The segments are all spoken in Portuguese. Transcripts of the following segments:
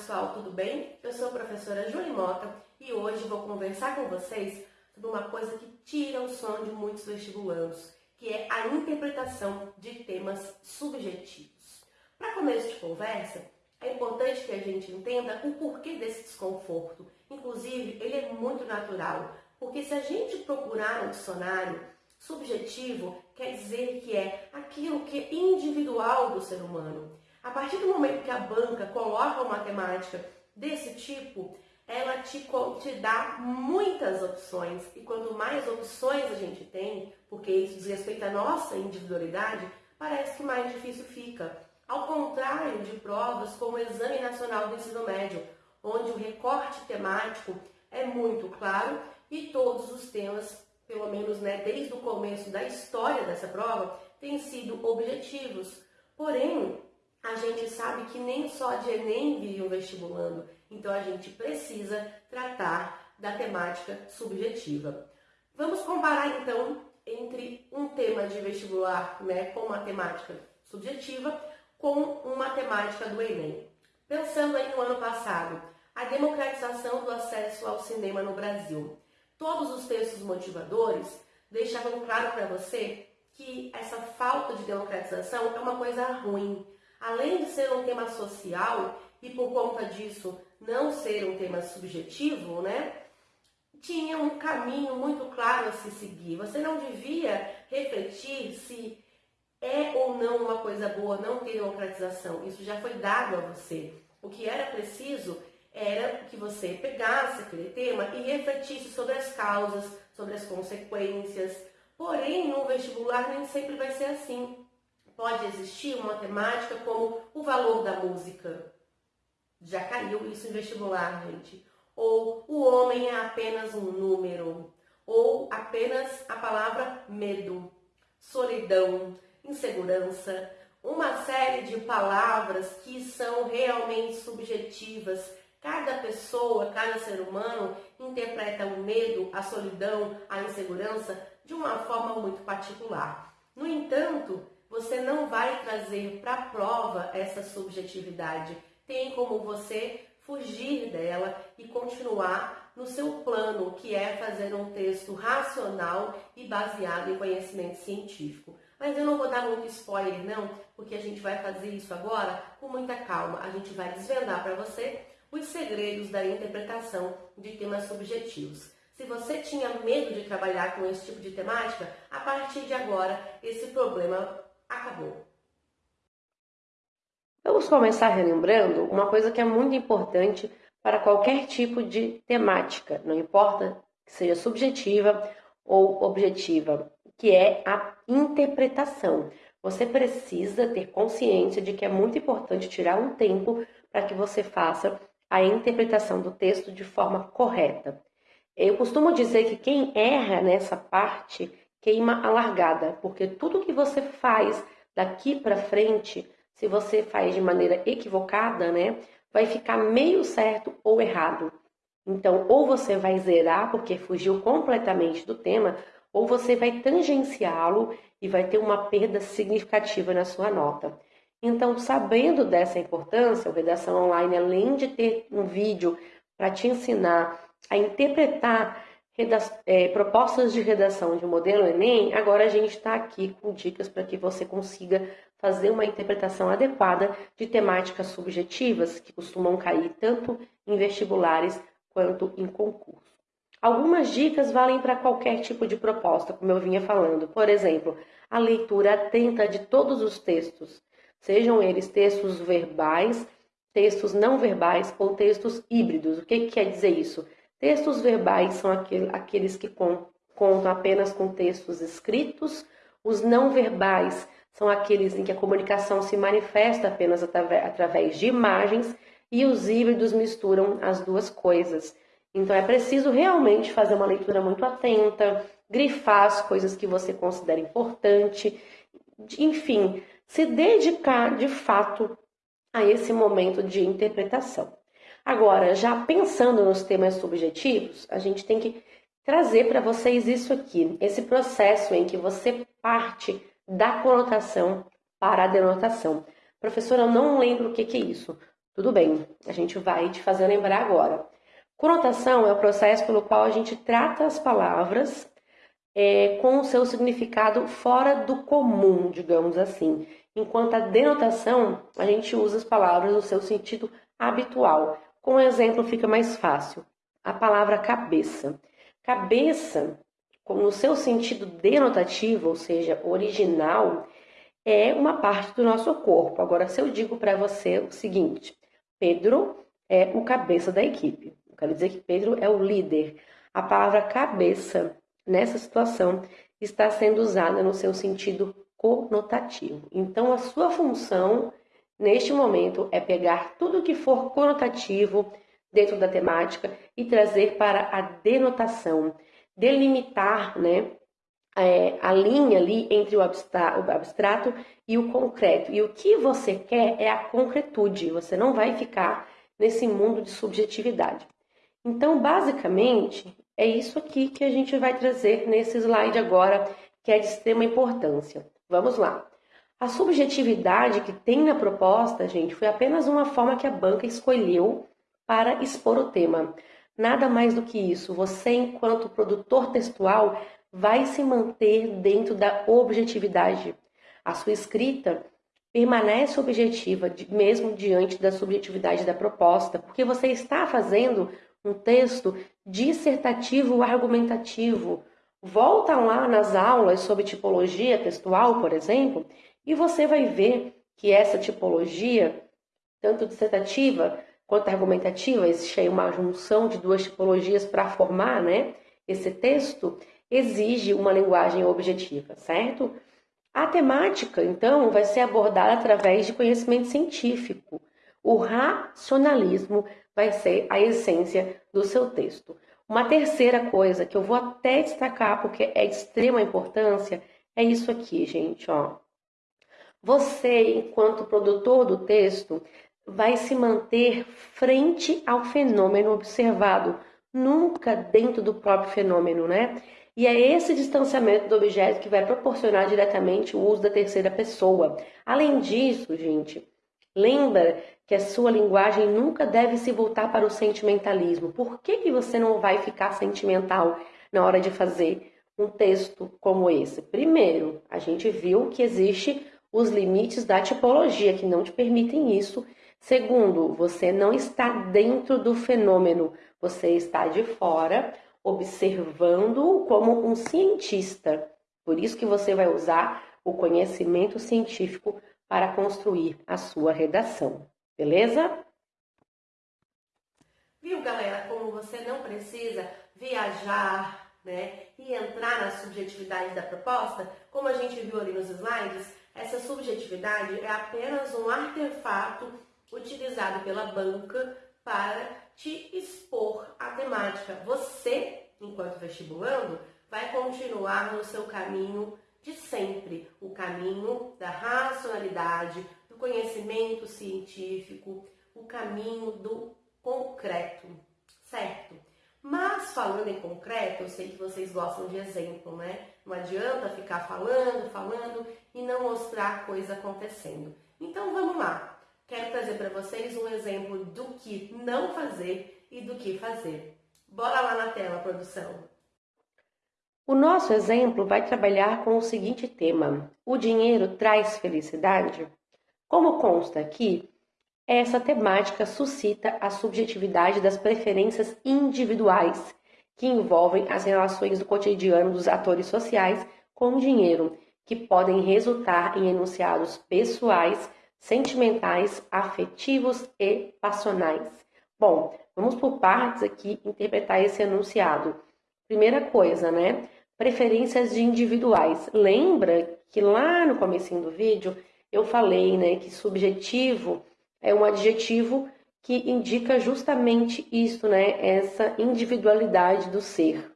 pessoal, tudo bem? Eu sou a professora Júlia Mota e hoje vou conversar com vocês sobre uma coisa que tira o sono de muitos vestibulandos, que é a interpretação de temas subjetivos. Para começo de conversa, é importante que a gente entenda o porquê desse desconforto. Inclusive, ele é muito natural, porque se a gente procurar no dicionário, subjetivo quer dizer que é aquilo que é individual do ser humano. A partir do momento que a banca coloca uma temática desse tipo, ela te, te dá muitas opções. E quanto mais opções a gente tem, porque isso diz respeito à nossa individualidade, parece que mais difícil fica. Ao contrário de provas como o Exame Nacional do Ensino Médio, onde o recorte temático é muito claro e todos os temas, pelo menos né, desde o começo da história dessa prova, têm sido objetivos. Porém, a gente sabe que nem só de Enem vive um vestibulando, então a gente precisa tratar da temática subjetiva. Vamos comparar então entre um tema de vestibular né, com matemática subjetiva com uma temática do Enem. Pensando aí no ano passado, a democratização do acesso ao cinema no Brasil. Todos os textos motivadores deixavam claro para você que essa falta de democratização é uma coisa ruim, além de ser um tema social e por conta disso não ser um tema subjetivo, né? Tinha um caminho muito claro a se seguir. Você não devia refletir se é ou não uma coisa boa não ter democratização. Isso já foi dado a você. O que era preciso era que você pegasse aquele tema e refletisse sobre as causas, sobre as consequências. Porém, no vestibular nem sempre vai ser assim pode existir uma temática como o valor da música. Já caiu isso em vestibular, gente. Ou o homem é apenas um número. Ou apenas a palavra medo, solidão, insegurança. Uma série de palavras que são realmente subjetivas. Cada pessoa, cada ser humano interpreta o medo, a solidão, a insegurança de uma forma muito particular. No entanto, você não vai trazer para a prova essa subjetividade. Tem como você fugir dela e continuar no seu plano, que é fazer um texto racional e baseado em conhecimento científico. Mas eu não vou dar muito spoiler, não, porque a gente vai fazer isso agora com muita calma. A gente vai desvendar para você os segredos da interpretação de temas subjetivos. Se você tinha medo de trabalhar com esse tipo de temática, a partir de agora esse problema acabou. Vamos começar relembrando uma coisa que é muito importante para qualquer tipo de temática, não importa que seja subjetiva ou objetiva, que é a interpretação. Você precisa ter consciência de que é muito importante tirar um tempo para que você faça a interpretação do texto de forma correta. Eu costumo dizer que quem erra nessa parte queima a largada, porque tudo que você faz daqui para frente, se você faz de maneira equivocada, né, vai ficar meio certo ou errado. Então, ou você vai zerar porque fugiu completamente do tema, ou você vai tangenciá-lo e vai ter uma perda significativa na sua nota. Então, sabendo dessa importância, o Redação Online, além de ter um vídeo para te ensinar a interpretar é, propostas de redação de modelo Enem, agora a gente está aqui com dicas para que você consiga fazer uma interpretação adequada de temáticas subjetivas que costumam cair tanto em vestibulares quanto em concurso. Algumas dicas valem para qualquer tipo de proposta, como eu vinha falando. Por exemplo, a leitura atenta de todos os textos, sejam eles textos verbais, textos não verbais ou textos híbridos. O que, que quer dizer isso? Textos verbais são aqueles que contam apenas com textos escritos, os não verbais são aqueles em que a comunicação se manifesta apenas através de imagens e os híbridos misturam as duas coisas. Então é preciso realmente fazer uma leitura muito atenta, grifar as coisas que você considera importante, enfim, se dedicar de fato a esse momento de interpretação. Agora, já pensando nos temas subjetivos, a gente tem que trazer para vocês isso aqui, esse processo em que você parte da conotação para a denotação. Professora, eu não lembro o que, que é isso. Tudo bem, a gente vai te fazer lembrar agora. Conotação é o processo pelo qual a gente trata as palavras é, com o seu significado fora do comum, digamos assim. Enquanto a denotação, a gente usa as palavras no seu sentido habitual. Com um exemplo fica mais fácil. A palavra cabeça. Cabeça, no seu sentido denotativo, ou seja, original, é uma parte do nosso corpo. Agora, se eu digo para você o seguinte, Pedro é o cabeça da equipe. Eu quero dizer que Pedro é o líder. A palavra cabeça, nessa situação, está sendo usada no seu sentido conotativo. Então, a sua função neste momento é pegar tudo que for conotativo dentro da temática e trazer para a denotação, delimitar, né, é, a linha ali entre o abstrato, o abstrato e o concreto. E o que você quer é a concretude, você não vai ficar nesse mundo de subjetividade. Então, basicamente, é isso aqui que a gente vai trazer nesse slide agora, que é de extrema importância. Vamos lá. A subjetividade que tem na proposta, gente, foi apenas uma forma que a banca escolheu para expor o tema. Nada mais do que isso. Você, enquanto produtor textual, vai se manter dentro da objetividade. A sua escrita permanece objetiva, mesmo diante da subjetividade da proposta, porque você está fazendo um texto dissertativo argumentativo. Volta lá nas aulas sobre tipologia textual, por exemplo, e você vai ver que essa tipologia, tanto dissertativa quanto argumentativa, existe aí uma junção de duas tipologias para formar né, esse texto, exige uma linguagem objetiva, certo? A temática, então, vai ser abordada através de conhecimento científico. O racionalismo vai ser a essência do seu texto. Uma terceira coisa que eu vou até destacar porque é de extrema importância é isso aqui, gente, ó. Você, enquanto produtor do texto, vai se manter frente ao fenômeno observado, nunca dentro do próprio fenômeno, né? E é esse distanciamento do objeto que vai proporcionar diretamente o uso da terceira pessoa. Além disso, gente, lembra que a sua linguagem nunca deve se voltar para o sentimentalismo. Por que, que você não vai ficar sentimental na hora de fazer um texto como esse? Primeiro, a gente viu que existe os limites da tipologia que não te permitem isso. Segundo, você não está dentro do fenômeno, você está de fora observando como um cientista. Por isso que você vai usar o conhecimento científico para construir a sua redação. Beleza? Viu, galera, como você não precisa viajar, né, e entrar na subjetividade da proposta, como a gente viu ali nos slides, essa subjetividade é apenas um artefato utilizado pela banca para te expor a temática. Você, enquanto vestibulando, vai continuar no seu caminho de sempre, o caminho da racionalidade, do conhecimento científico, o caminho do concreto, certo? Mas falando em concreto, eu sei que vocês gostam de exemplo, né? Não adianta ficar falando, falando não mostrar coisa acontecendo. Então vamos lá. Quero trazer para vocês um exemplo do que não fazer e do que fazer. Bora lá na tela, produção. O nosso exemplo vai trabalhar com o seguinte tema: o dinheiro traz felicidade? Como consta aqui, essa temática suscita a subjetividade das preferências individuais que envolvem as relações do cotidiano dos atores sociais com o dinheiro, que podem resultar em enunciados pessoais, sentimentais, afetivos e passionais. Bom, vamos por partes aqui interpretar esse enunciado. Primeira coisa, né? Preferências individuais. Lembra que lá no começo do vídeo eu falei, né, que subjetivo é um adjetivo que indica justamente isso, né? Essa individualidade do ser.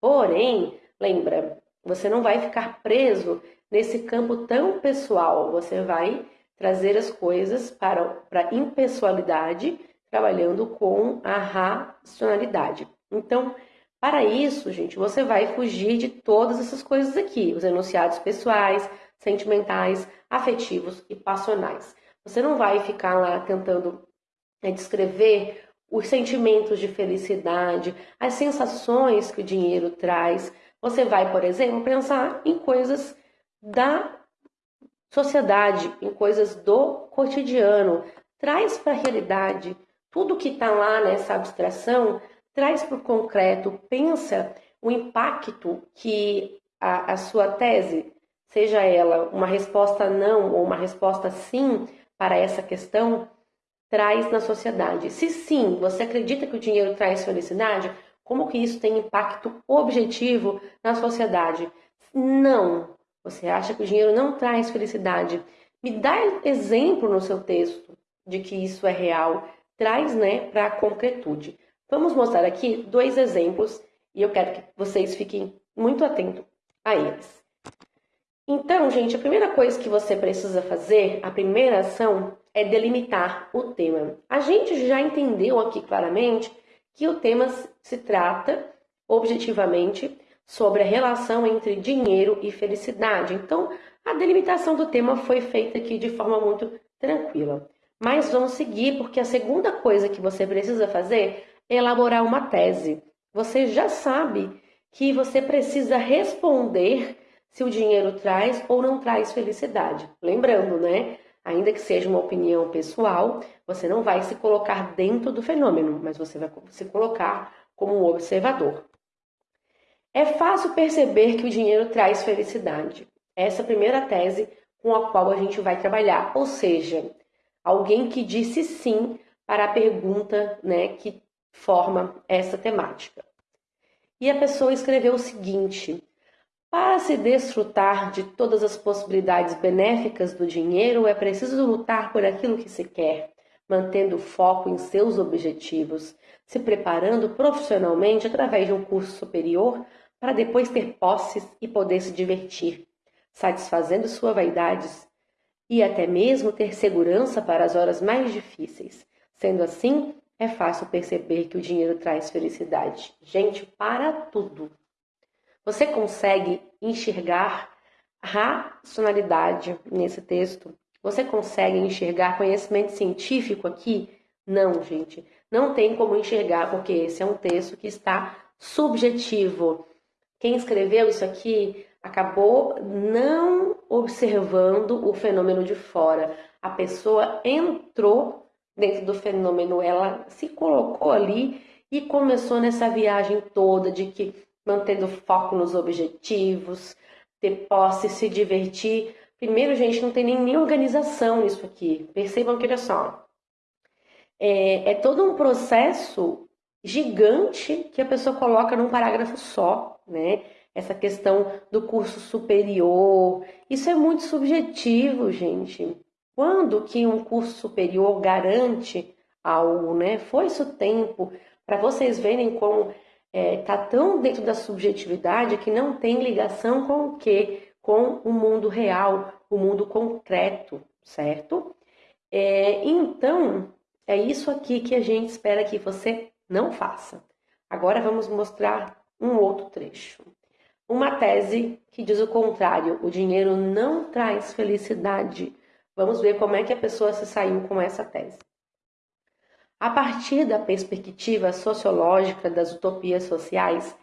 Porém, lembra, você não vai ficar preso nesse campo tão pessoal, você vai trazer as coisas para, para a impessoalidade, trabalhando com a racionalidade. Então, para isso, gente, você vai fugir de todas essas coisas aqui, os enunciados pessoais, sentimentais, afetivos e passionais. Você não vai ficar lá tentando é descrever os sentimentos de felicidade, as sensações que o dinheiro traz. Você vai, por exemplo, pensar em coisas da sociedade, em coisas do cotidiano. Traz para a realidade tudo que está lá nessa abstração, traz para o concreto, pensa o impacto que a, a sua tese, seja ela uma resposta não ou uma resposta sim para essa questão, traz na sociedade. Se sim, você acredita que o dinheiro traz felicidade, como que isso tem impacto objetivo na sociedade? Não. Você acha que o dinheiro não traz felicidade? Me dá exemplo no seu texto de que isso é real. Traz, né, para a concretude. Vamos mostrar aqui dois exemplos e eu quero que vocês fiquem muito atentos a eles. Então, gente, a primeira coisa que você precisa fazer, a primeira ação, é delimitar o tema. A gente já entendeu aqui claramente que o tema se trata objetivamente sobre a relação entre dinheiro e felicidade. Então, a delimitação do tema foi feita aqui de forma muito tranquila. Mas vamos seguir, porque a segunda coisa que você precisa fazer é elaborar uma tese. Você já sabe que você precisa responder se o dinheiro traz ou não traz felicidade. Lembrando, né? Ainda que seja uma opinião pessoal, você não vai se colocar dentro do fenômeno, mas você vai se colocar como um observador. É fácil perceber que o dinheiro traz felicidade. Essa é a primeira tese com a qual a gente vai trabalhar, ou seja, alguém que disse sim para a pergunta, né, que forma essa temática. E a pessoa escreveu o seguinte: para se desfrutar de todas as possibilidades benéficas do dinheiro, é preciso lutar por aquilo que se quer, mantendo foco em seus objetivos, se preparando profissionalmente através de um curso superior para depois ter posses e poder se divertir, satisfazendo suas vaidades e até mesmo ter segurança para as horas mais difíceis. Sendo assim, é fácil perceber que o dinheiro traz felicidade. Gente, para tudo. Você consegue enxergar racionalidade nesse texto? Você consegue enxergar conhecimento científico aqui? Não, gente. Não tem como enxergar, porque esse é um texto que está subjetivo. Quem escreveu isso aqui acabou não observando o fenômeno de fora. A pessoa entrou dentro do fenômeno, ela se colocou ali e começou nessa viagem toda de que mantendo foco nos objetivos, ter posse, se divertir. Primeiro, gente, não tem nem, organização nisso aqui. Percebam que, olha só, é, é todo um processo gigante que a pessoa coloca num parágrafo só, né? Essa questão do curso superior, isso é muito subjetivo, gente. Quando que um curso superior garante algo, né? Foi isso tempo para vocês verem como é, tá tão dentro da subjetividade que não tem ligação com o quê? Com o mundo real, o mundo concreto, certo? É, então, é isso aqui que a gente espera que você não faça. Agora vamos mostrar um outro trecho. Uma tese que diz o contrário: o dinheiro não traz felicidade. Vamos ver como é que a pessoa se saiu com essa tese. A partir da perspectiva sociológica das utopias sociais,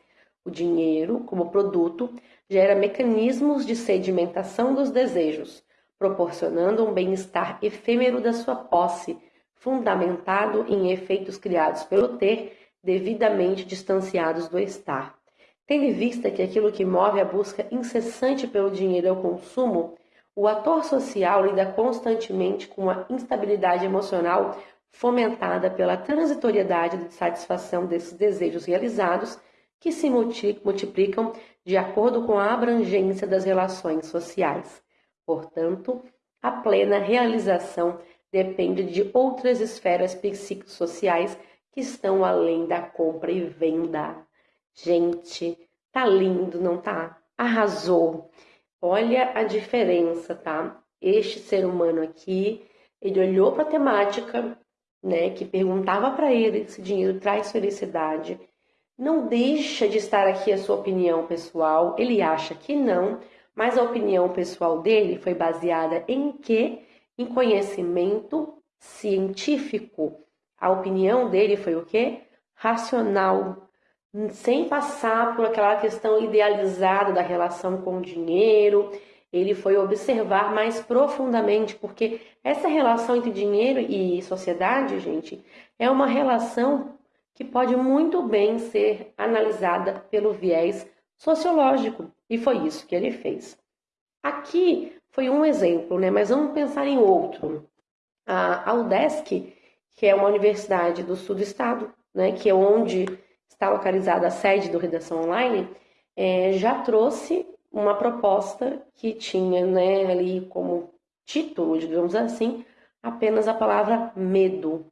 o dinheiro, como produto, gera mecanismos de sedimentação dos desejos, proporcionando um bem-estar efêmero da sua posse, fundamentado em efeitos criados pelo ter, devidamente distanciados do estar. Tendo em vista que aquilo que move a busca incessante pelo dinheiro é o consumo, o ator social lida constantemente com a instabilidade emocional fomentada pela transitoriedade de satisfação desses desejos realizados, que se multiplicam de acordo com a abrangência das relações sociais. Portanto, a plena realização depende de outras esferas psicossociais que estão além da compra e venda. Gente, tá lindo, não tá? Arrasou. Olha a diferença, tá? Este ser humano aqui, ele olhou para a temática, né, que perguntava para ele se dinheiro traz felicidade, não deixa de estar aqui a sua opinião pessoal. Ele acha que não, mas a opinião pessoal dele foi baseada em quê? Em conhecimento científico. A opinião dele foi o quê? Racional, sem passar por aquela questão idealizada da relação com o dinheiro. Ele foi observar mais profundamente, porque essa relação entre dinheiro e sociedade, gente, é uma relação que pode muito bem ser analisada pelo viés sociológico, e foi isso que ele fez. Aqui foi um exemplo, né? Mas vamos pensar em outro. A UDESC, que é uma universidade do sul do estado, né? Que é onde está localizada a sede do Redação Online, é, já trouxe uma proposta que tinha, né? Ali como título, digamos assim, apenas a palavra medo.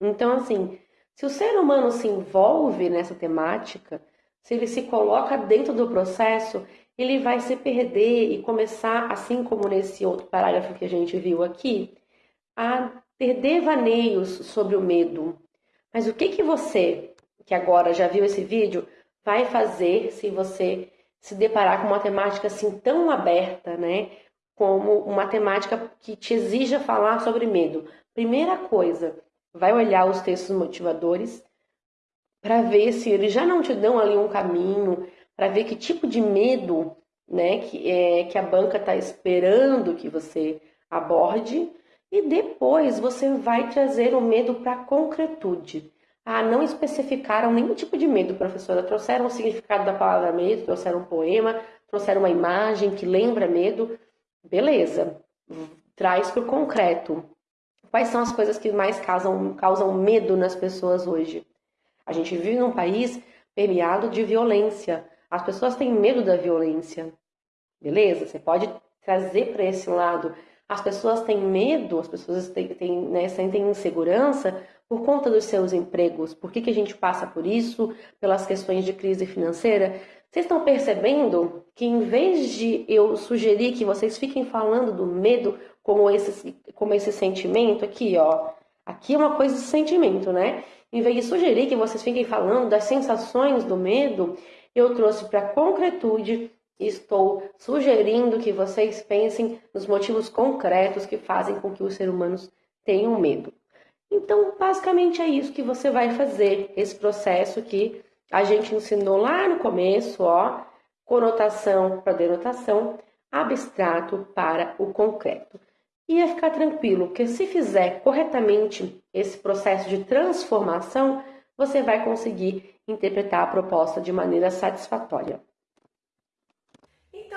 Então, assim, se o ser humano se envolve nessa temática, se ele se coloca dentro do processo, ele vai se perder e começar, assim como nesse outro parágrafo que a gente viu aqui, a ter devaneios sobre o medo. Mas o que que você, que agora já viu esse vídeo, vai fazer se você se deparar com uma temática assim tão aberta, né? Como uma temática que te exija falar sobre medo. Primeira coisa, vai olhar os textos motivadores para ver se eles já não te dão ali um caminho, para ver que tipo de medo né, que, é, que a banca está esperando que você aborde, e depois você vai trazer o medo para a concretude. Ah, não especificaram nenhum tipo de medo, professora. Trouxeram o significado da palavra medo, trouxeram um poema, trouxeram uma imagem que lembra medo. Beleza, traz para o concreto. Quais são as coisas que mais causam, causam medo nas pessoas hoje? A gente vive num país permeado de violência. As pessoas têm medo da violência. Beleza? Você pode trazer para esse lado. As pessoas têm medo, as pessoas têm, têm, né, sentem insegurança por conta dos seus empregos. Por que, que a gente passa por isso? Pelas questões de crise financeira. Vocês estão percebendo que em vez de eu sugerir que vocês fiquem falando do medo como esse, como esse sentimento aqui, ó. Aqui é uma coisa de sentimento, né? Em vez de sugerir que vocês fiquem falando das sensações do medo, eu trouxe para concretude estou sugerindo que vocês pensem nos motivos concretos que fazem com que os seres humanos tenham medo. Então, basicamente é isso que você vai fazer, esse processo que a gente ensinou lá no começo, ó, conotação para denotação, abstrato para o concreto. E é ficar tranquilo, porque se fizer corretamente esse processo de transformação, você vai conseguir interpretar a proposta de maneira satisfatória.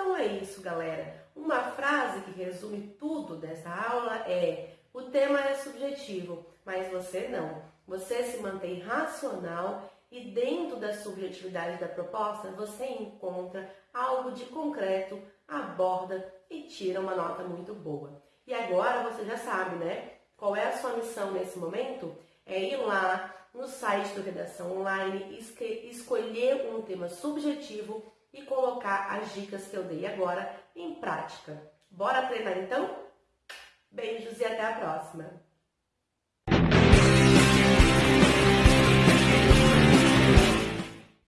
Então é isso, galera. Uma frase que resume tudo dessa aula é: o tema é subjetivo, mas você não. Você se mantém racional e dentro da subjetividade da proposta você encontra algo de concreto, aborda e tira uma nota muito boa. E agora você já sabe, né? Qual é a sua missão nesse momento? É ir lá no site do Redação Online, escolher um tema subjetivo e colocar as dicas que eu dei agora em prática. Bora treinar então? Beijos e até a próxima!